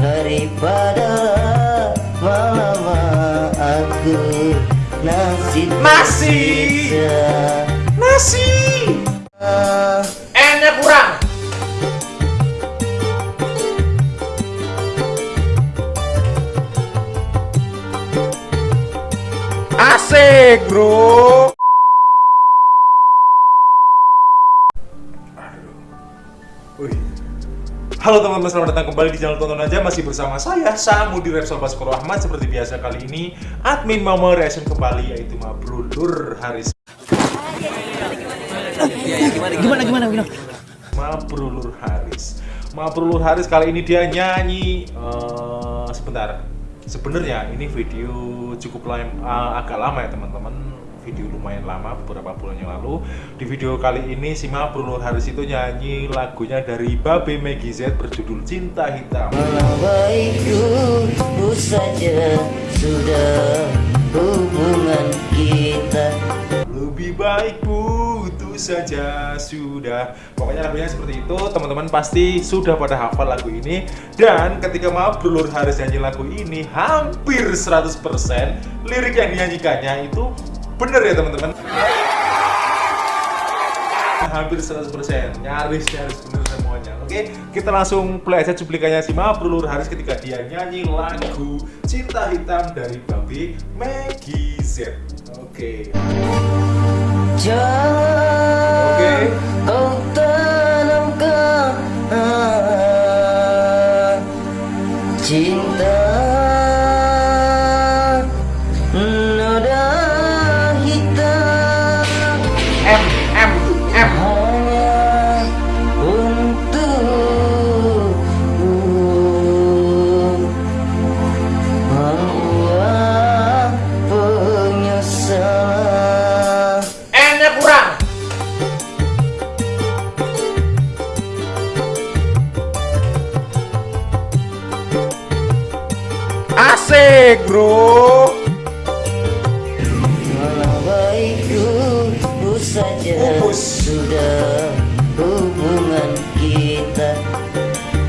daripada lama aku nasi Nasi. tersisa. Nasi. Ah, N-nya kurang. Asik, bro. Wih. Halo teman-teman, selamat datang kembali di channel Tonton Aja. Masih bersama saya, Samu di Repsol Baskoro Ahmad Seperti biasa kali ini, admin mau mereaction kembali Yaitu Mabrulur Haris. Gimana gimana gimana? Mabrulur Haris. Mabrulur Haris kali ini dia nyanyi eh, Sebentar. Sebenarnya ini video cukup lam- eh, agak lama ya teman-teman Video lumayan lama, beberapa bulan yang lalu. Di video kali ini si Mabrulur Haris itu nyanyi lagunya dari Babe Maggie Z berjudul Cinta Hitam. Malah baikku ku saja sudah hubungan kita. Lebih baik putus saja sudah. Pokoknya lagunya seperti itu. Teman-teman pasti sudah pada hafal lagu ini. Dan ketika Mabrulur Haris nyanyi lagu ini Hampir 100% Lirik yang dinyanyikannya itu bener ya teman-teman. Hampir 100% Nyaris-nyaris bener semuanya. Oke kita langsung play aja cuplikannya si Mabrulur Haris Ketika dia nyanyi lagu Cinta Hitam dari Babi Maggie Z. Oke. Jangan Oke. kau saja sudah hubungan kita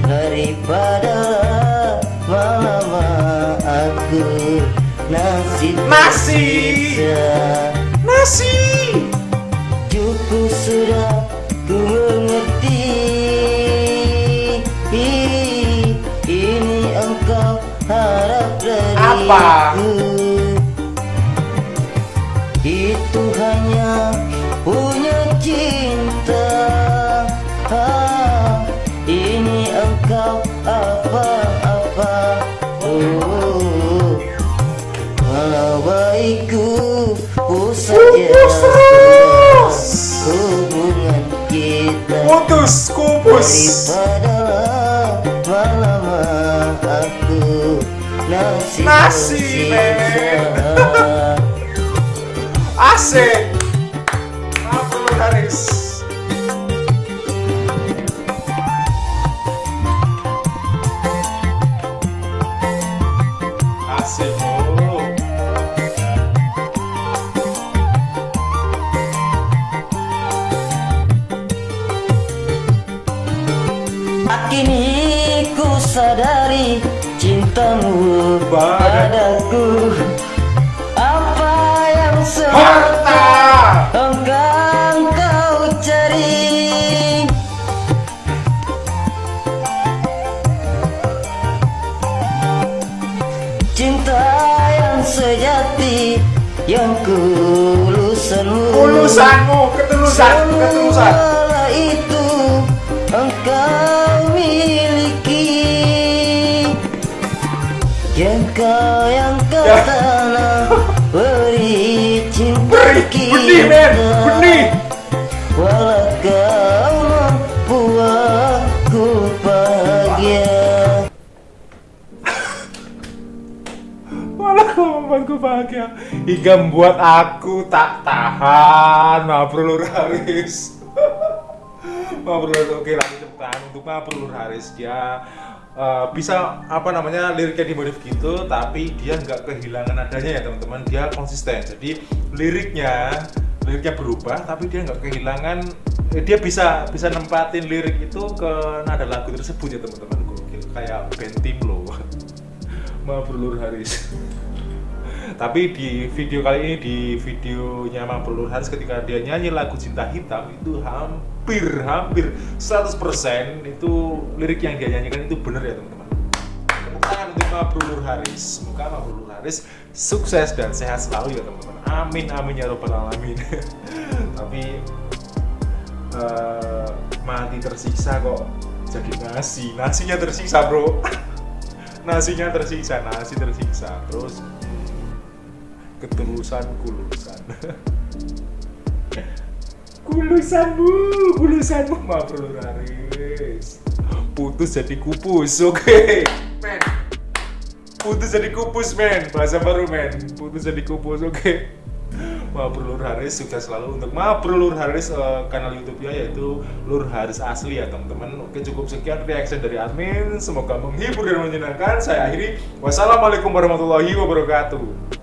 daripada lama aku nasi Nasi. tersisa. Nasi. Cukup sudah ku mengerti Ini engkau harap dariku Apa? Engkau apa-apa Oh, hubungan kita Putus, kupus. daripada lama aku nasi Nasi. Asik. Sadari cintamu padaku. Apa yang semata engkau kau cari? Cinta yang sejati yang kulusanmu Ulusanmu, ketulusan, ketulusan. Jengkau yang kau Ya. tanam Beri cinta Beri, benih, men, benih. Walau kau membuatku bahagia. Malah kau membuatku bahagia. Hingga membuat aku tak tahan. Mabrulur Haris. Mabrulur Oke lagi tepuk tangan untuk Mabrulur Haris Dia eh, bisa apa namanya liriknya dimodif gitu tapi dia nggak kehilangan nadanya ya teman-teman. Dia konsisten. Jadi liriknya liriknya berubah tapi dia nggak kehilangan eh, dia bisa bisa nempatin lirik itu ke nada lagu tersebut ya teman-teman. Kayak band tim lo. Mabrur Lur Haris. Tapi di video kali ini di videonya Mabrur Lur Haris ketika dia nyanyi lagu Cinta Hitam itu hampir hampir 100% itu lirik yang dia nyanyikan itu bener ya teman-teman. Tepuk tangan untuk Mabrur Lur Haris semoga Mabrur Lur Haris sukses dan sehat selalu ya teman-teman. Amin amin ya robbal alamin. Tapi eh, mati tersiksa kok jadi nasi. Nasinya tersiksa bro. Nasinya tersiksa nasi tersiksa. Terus ketulusan kulusan kulusanmu kulusanmu maaf bro Haris putus jadi kupus oke men putus jadi kupus men bahasa baru men putus jadi kupus oke Mabrur Lur Haris sukses selalu untuk Mabrur Lur Haris eh, kanal YouTube-nya yaitu Lur Haris asli ya teman-teman. Oke cukup sekian reaction dari admin. Semoga menghibur dan menyenangkan. Saya akhiri. Wassalamualaikum warahmatullahi wabarakatuh.